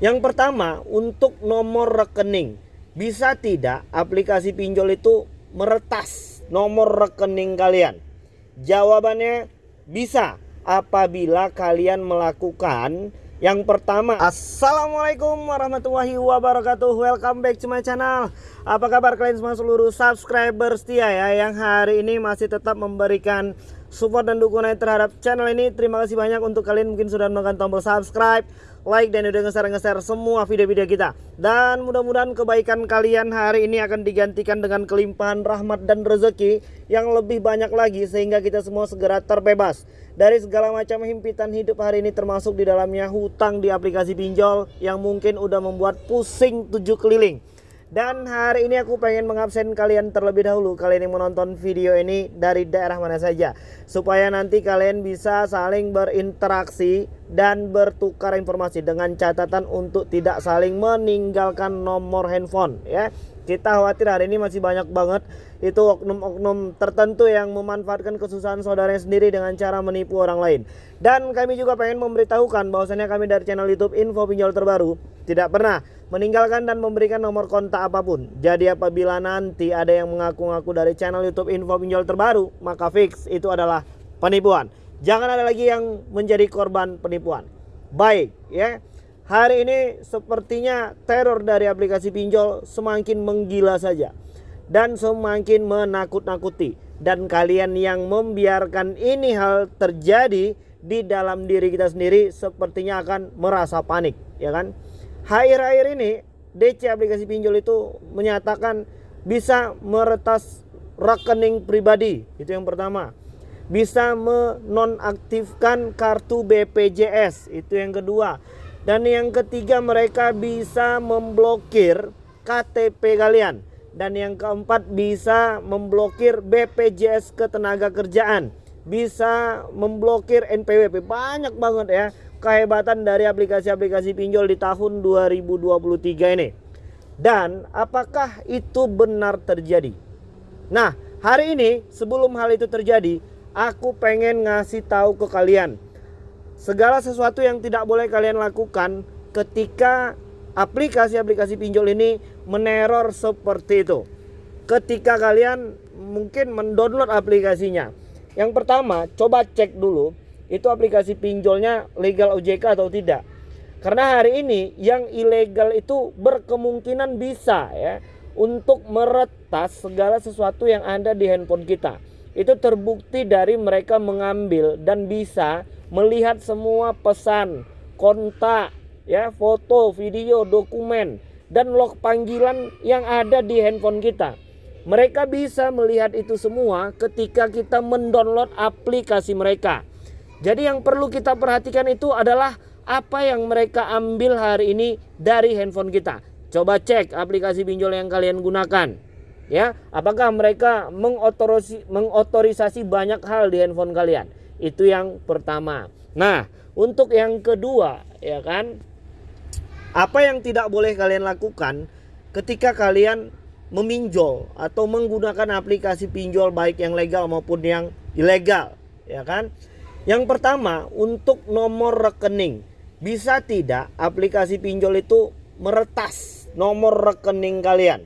Yang pertama, untuk nomor rekening. Bisa tidak aplikasi pinjol itu meretas nomor rekening kalian? Jawabannya bisa apabila kalian melakukan yang pertama Assalamualaikum warahmatullahi wabarakatuh Welcome back to my channel Apa kabar kalian semua seluruh subscriber setia ya Yang hari ini masih tetap memberikan support dan dukungan terhadap channel ini. Terima kasih banyak untuk kalian mungkin sudah menekan tombol subscribe like dan udah nge-share semua video-video kita. Dan mudah-mudahan kebaikan kalian hari ini akan digantikan dengan kelimpahan rahmat dan rezeki yang lebih banyak lagi sehingga kita semua segera terbebas dari segala macam himpitan hidup hari ini termasuk di dalamnya hutang di aplikasi pinjol yang mungkin udah membuat pusing tujuh keliling dan hari ini aku pengen mengabsen kalian terlebih dahulu. Kalian yang menonton video ini dari daerah mana saja. Supaya nanti kalian bisa saling berinteraksi Dan bertukar informasi Dengan catatan untuk tidak saling meninggalkan nomor handphone ya. Kita khawatir hari ini masih banyak banget itu oknum-oknum tertentu yang memanfaatkan kesusahan saudaranya sendiri dengan cara menipu orang lain. Dan kami juga pengen memberitahukan bahwasannya kami dari channel YouTube Info Pinjol Terbaru tidak pernah meninggalkan dan memberikan nomor kontak apa pun. Jadi apabila nanti ada yang mengaku-ngaku dari channel YouTube Info Pinjol Terbaru, maka fix itu adalah penipuan. Jangan ada lagi yang menjadi korban penipuan. Baik, ya. Hari ini sepertinya teror dari aplikasi pinjol semakin menggila saja dan semakin menakut-nakuti dan kalian yang membiarkan ini hal terjadi di dalam diri kita sendiri sepertinya akan merasa panik ya kan akhir-akhir ini DC aplikasi pinjol itu menyatakan bisa meretas rekening pribadi itu yang pertama bisa menonaktifkan kartu BPJS itu yang kedua dan yang ketiga mereka bisa memblokir KTP kalian. Dan yang keempat bisa memblokir BPJS ketenaga kerjaan. Bisa memblokir NPWP. Banyak banget ya kehebatan dari aplikasi-aplikasi pinjol di tahun 2023 ini. Dan apakah itu benar terjadi? Nah, hari ini sebelum hal itu terjadi, aku pengen ngasih tahu ke kalian segala sesuatu yang tidak boleh kalian lakukan ketika aplikasi-aplikasi pinjol ini meneror seperti itu. Ketika kalian mungkin mendownload aplikasinya. Yang pertama, coba cek dulu itu aplikasi pinjolnya legal OJK atau tidak. Karena hari ini yang ilegal itu berkemungkinan bisa ya untuk meretas segala sesuatu yang ada di handphone kita. Itu terbukti dari mereka mengambil dan bisa melihat semua pesan, kontak, ya, foto, video, dokumen dan log panggilan yang ada di handphone kita. Mereka bisa melihat itu semua ketika kita mendownload aplikasi mereka. Jadi yang perlu kita perhatikan itu adalah apa yang mereka ambil hari ini dari handphone kita. Coba cek aplikasi pinjol yang kalian gunakan. Ya, apakah mereka mengotorisasi, mengotorisasi banyak hal di handphone kalian? Itu yang pertama. Nah, untuk yang kedua, ya kan? Apa yang tidak boleh kalian lakukan ketika kalian meminjol atau menggunakan aplikasi pinjol baik yang legal maupun yang ilegal, ya kan? Yang pertama, untuk nomor rekening. Bisa tidak aplikasi pinjol itu meretas nomor rekening kalian?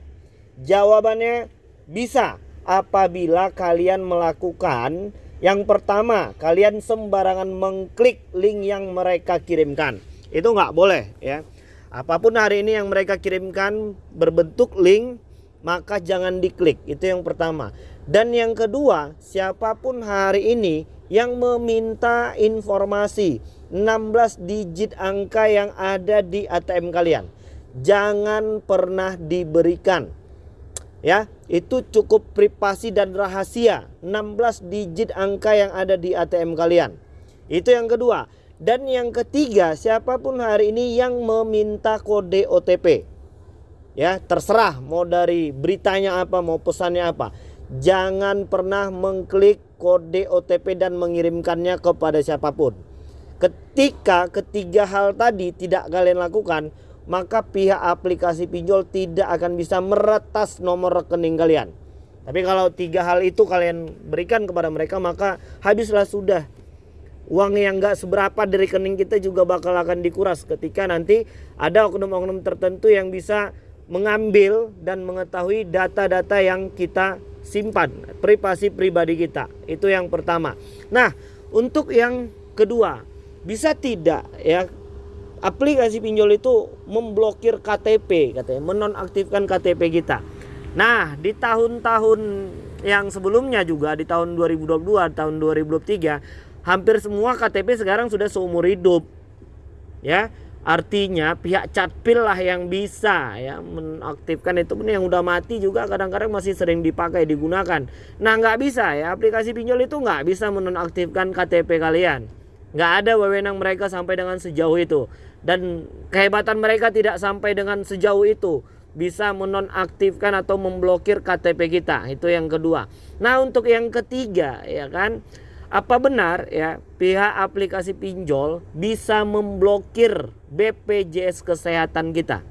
Jawabannya bisa apabila kalian melakukan yang pertama, kalian sembarangan mengklik link yang mereka kirimkan. Itu nggak boleh ya. Apa pun hari ini yang mereka kirimkan berbentuk link, maka jangan diklik. Itu yang pertama. Dan yang kedua, siapa pun hari ini yang meminta informasi. 16 digit angka yang ada di ATM kalian, jangan pernah diberikan. Ya itu cukup privasi dan rahasia. 16 digit angka yang ada di ATM kalian. Itu yang kedua. Dan yang ketiga siapa pun hari ini yang meminta kode OTP ya terserah mau dari beritanya apa mau pesannya apa. Jangan pernah mengklik kode OTP dan mengirimkannya kepada siapa pun ketika ketiga hal tadi tidak kalian lakukan maka pihak aplikasi pinjol tidak akan bisa meretas nomor rekening kalian. Tapi kalau tiga hal itu kalian berikan kepada mereka maka habislah sudah uang yang nggak seberapa dari rekening kita juga bakal akan dikuras ketika nanti ada oknum-oknum tertentu yang bisa mengambil dan mengetahui data-data yang kita simpan, privasi pribadi kita. Itu yang pertama. Nah, untuk yang kedua, bisa tidak ya aplikasi pinjol itu memblokir KTP katanya, menonaktifkan KTP kita. Nah, di tahun-tahun yang sebelumnya juga di tahun 2022, tahun 2023 hampir semua KTP sekarang sudah seumur hidup. Ya, artinya pihak Catpil lah yang bisa ya menaktifkan itu pun yang udah mati juga kadang-kadang masih sering dipakai digunakan. Nah nggak bisa ya aplikasi pinjol itu nggak bisa menonaktifkan KTP kalian. Nggak ada wewenang mereka sampai dengan sejauh itu dan kehebatan mereka tidak sampai dengan sejauh itu bisa menonaktifkan atau memblokir KTP kita itu yang kedua. Nah untuk yang ketiga ya kan apa benar ya pihak aplikasi pinjol bisa memblokir BPJS kesehatan kita?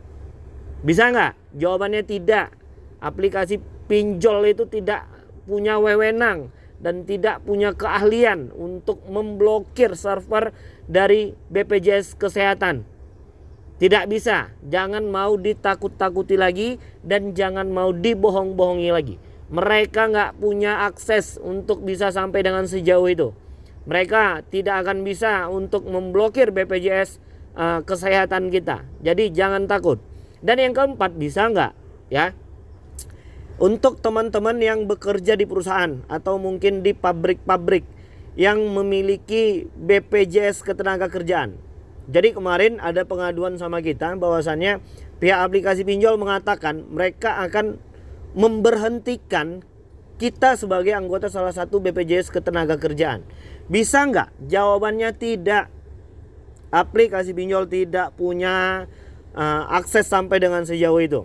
Bisa nggak? Jawabannya tidak. Aplikasi pinjol itu tidak punya wewenang dan tidak punya keahlian untuk memblokir server dari BPJS kesehatan. Tidak bisa. Jangan mau ditakut-takuti lagi dan jangan mau dibohong-bohongi lagi mereka nggak punya akses untuk bisa sampai dengan sejauh itu. Mereka tidak akan bisa untuk memblokir BPJS uh, eh, kesehatan kita. Jadi jangan takut. Dan yang keempat bisa nggak ya? Untuk teman-teman yang bekerja di perusahaan atau mungkin di pabrik-pabrik yang memiliki BPJS ketenaga kerjaan. Jadi kemarin ada pengaduan sama kita bahwasannya pihak aplikasi pinjol mengatakan mereka akan memberhentikan kita sebagai anggota salah satu BPJS ketenaga kerjaan. Bisa nggak? Jawabannya tidak. Aplikasi pinjol tidak punya uh, akses sampai dengan sejauh itu.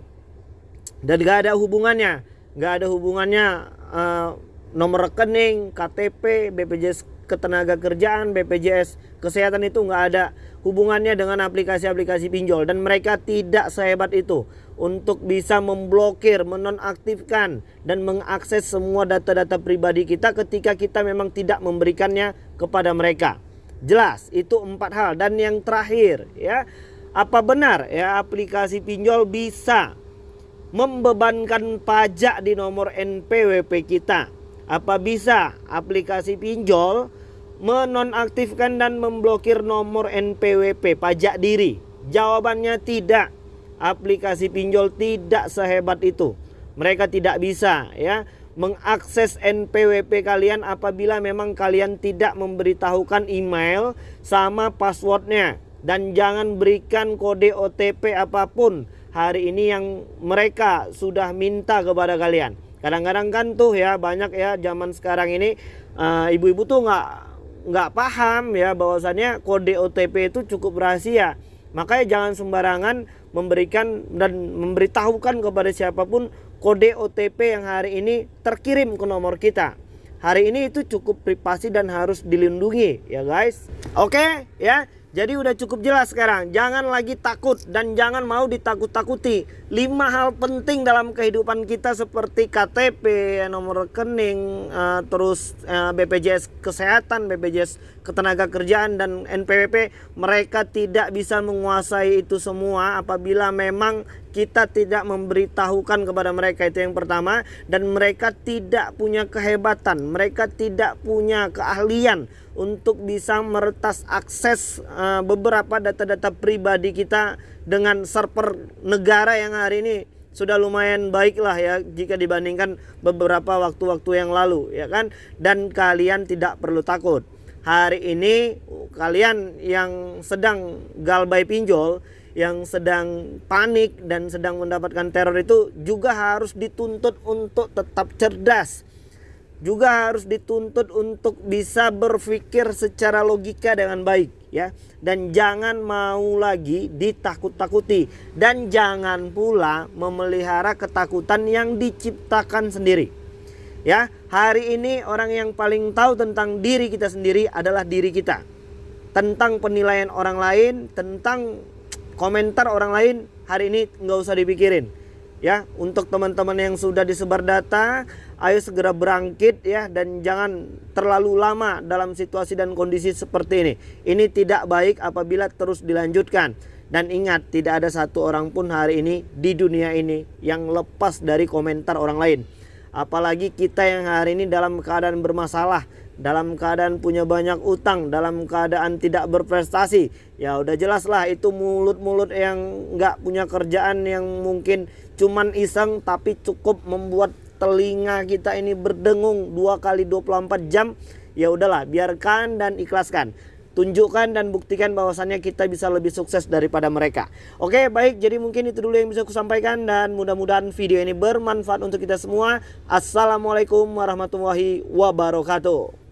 Dan gak ada hubungannya, gak ada hubungannya uh, nomor rekening, KTP, BPJS ketenaga kerjaan, BPJS kesehatan itu nggak ada hubungannya dengan aplikasi-aplikasi pinjol dan mereka tidak sehebat itu untuk bisa memblokir, menonaktifkan dan mengakses semua data-data pribadi kita ketika kita memang tidak memberikannya kepada mereka. Jelas, itu empat hal dan yang terakhir ya, apa benar ya aplikasi pinjol bisa membebankan pajak di nomor NPWP kita? Apa bisa aplikasi pinjol menonaktifkan dan memblokir nomor NPWP pajak diri? Jawabannya tidak aplikasi pinjol tidak sehebat itu. Mereka tidak bisa ya mengakses NPWP kalian apabila memang kalian tidak memberitahukan email sama passwordnya dan jangan berikan kode OTP apa pun hari ini yang mereka sudah minta kepada kalian. Kadang-kadang kan tuh ya banyak ya zaman sekarang ini eh, ibu-ibu uh, tuh nggak nggak paham ya bahwasannya kode OTP itu cukup rahasia. Makanya jangan sembarangan memberikan dan memberitahukan kepada siapa pun kode OTP yang hari ini terkirim ke nomor kita. Hari ini itu cukup privasi dan harus dilindungi ya guys. Oke ya. Jadi udah cukup jelas sekarang. Jangan lagi takut dan jangan mau ditakut-takuti. Lima hal penting dalam kehidupan kita seperti KTP, nomor rekening, uh, terus eh, BPJS Kesehatan, BPJS Ketenaga Kerjaan dan NPWP. Mereka tidak bisa menguasai itu semua apabila memang kita tidak memberitahukan kepada mereka itu yang pertama dan mereka tidak punya kehebatan, mereka tidak punya keahlian untuk bisa meretas akses uh, beberapa data-data pribadi kita dengan server negara yang hari ini sudah lumayan baik lah ya jika dibandingkan beberapa waktu-waktu yang lalu ya kan? Dan kalian tidak perlu takut. Hari ini kalian yang sedang galbay pinjol yang sedang panik dan sedang mendapatkan teror itu juga harus dituntut untuk tetap cerdas juga harus dituntut untuk bisa berpikir secara logika dengan baik ya. Dan jangan mau lagi ditakut-takuti. Dan jangan pula memelihara ketakutan yang diciptakan sendiri ya. Hari ini orang yang paling tahu tentang diri kita sendiri adalah diri kita. Tentang penilaian orang lain tentang komentar orang lain hari ini nggak usah dipikirin ya. Untuk teman-teman yang sudah disebar data ayo segera berangkit ya dan jangan terlalu lama dalam situasi dan kondisi seperti ini. Ini tidak baik apabila terus dilanjutkan. Dan ingat tidak ada satu orang pun hari ini di dunia ini yang lepas dari komentar orang lain. Apalagi kita yang hari ini dalam keadaan bermasalah dalam keadaan punya banyak utang, dalam keadaan tidak berprestasi, ya udah jelas lah itu mulut-mulut yang nggak punya kerjaan yang mungkin cuman iseng tapi cukup membuat telinga kita ini berdengung dua kali 24 jam. Ya udahlah, biarkan dan ikhlaskan tunjukkan dan buktikan bahwasannya kita bisa lebih sukses daripada mereka. Oke, baik. Jadi mungkin itu dulu yang bisa aku sampaikan dan mudah-mudahan video ini bermanfaat untuk kita semua. Assalamualaikum warahmatullahi wabarakatuh.